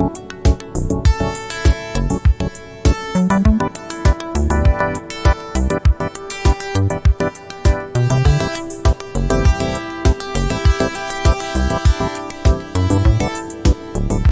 you